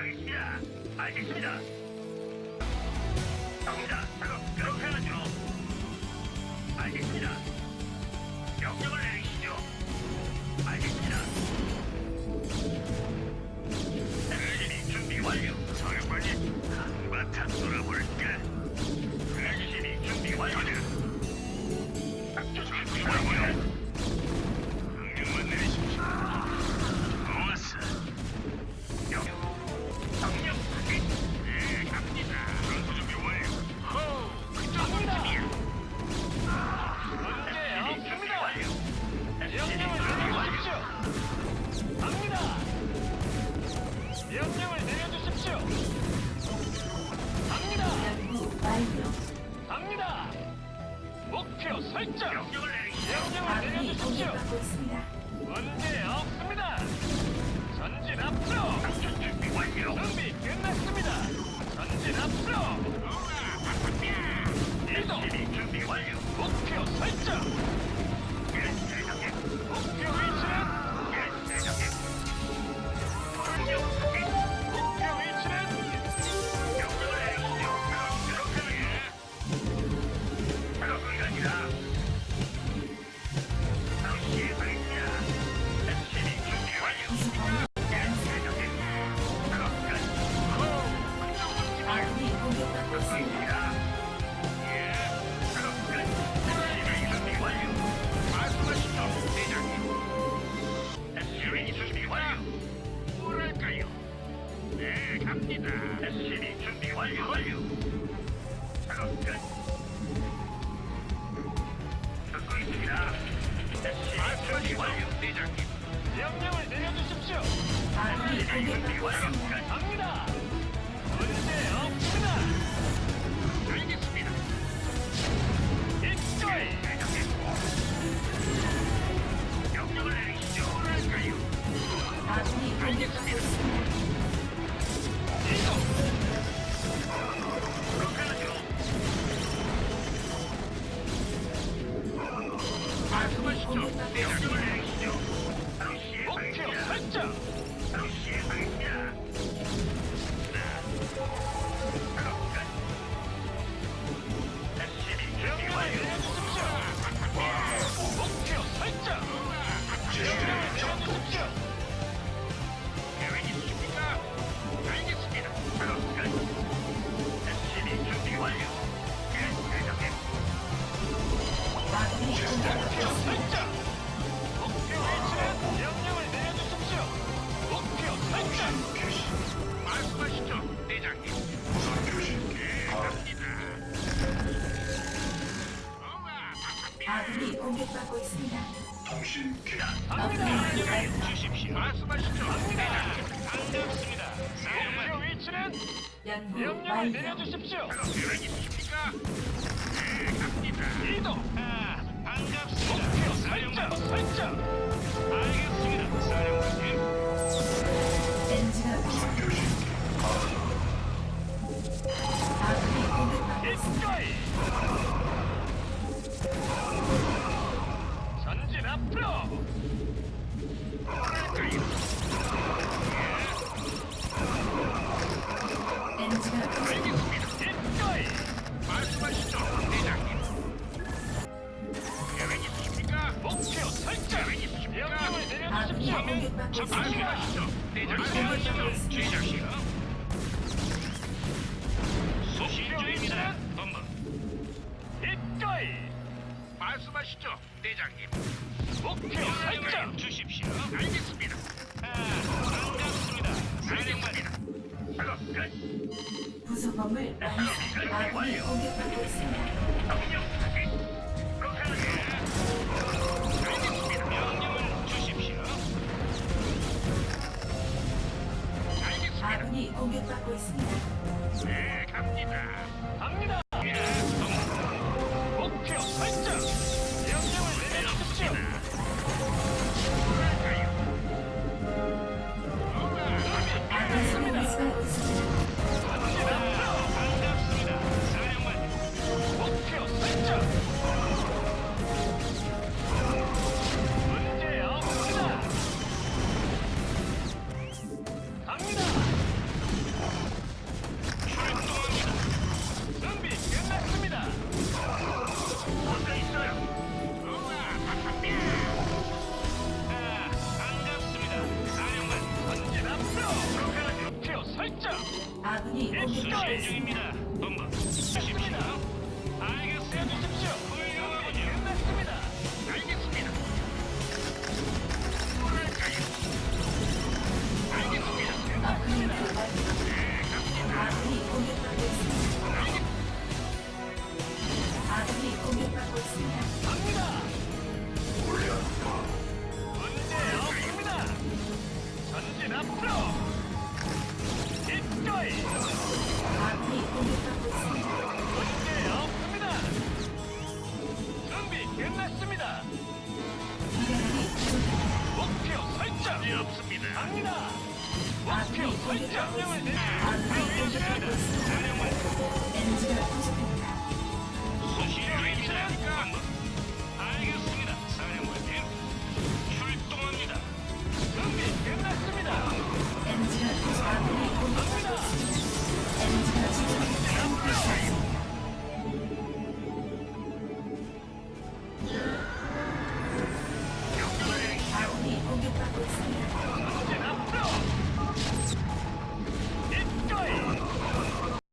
알겠습니다. 알겠습니다. 갑니다. 작업 그렇게 하죠. 알겠습니다. 명령을 내리시죠. 알겠습니다. SCB 준비 완료. 사령관님, 한바탕 놀아볼까? SCB 준비 완료. 목표 설정. 명령을 내리시죠. 명령을 내려주십시오. 갑니다. 대장님. 명령을 내려주십시오. 있습니다. 끝. 갑니다. 문제 없습니다. 알겠습니다. 명령을 내리시죠. 뭐랄까요? 이동. 그렇게 하죠. 말씀하시죠. 명령을. 내리시죠. 목표. 설정. 공격받고 있습니다. 통신 기간. 주십시오. 말씀하시죠. 반갑습니다. 목표 위치는 연구 명령을 완료. 내려주십시오. 계획 있으십니까? 네, 갑니다. 이동. 아, 반갑습니다. 목표 설정. 설정. 받고 있습니다. 말씀하시죠, 대장님. 목표 설정. 주십시오. 알겠습니다. 아, 반갑습니다. 끝. 부속범을 완성. 아군이 공격받고 있습니다. 공격받고 있습니다. 네, 갑니다. 갑니다. 있습니다. 중입니다. 네, 문제 없습니다. 준비 끝났습니다. 목표 설정. 문제 없습니다. 갑니다. 목표 설정. 명을. 아군이 공격받고 있습니다. 사령관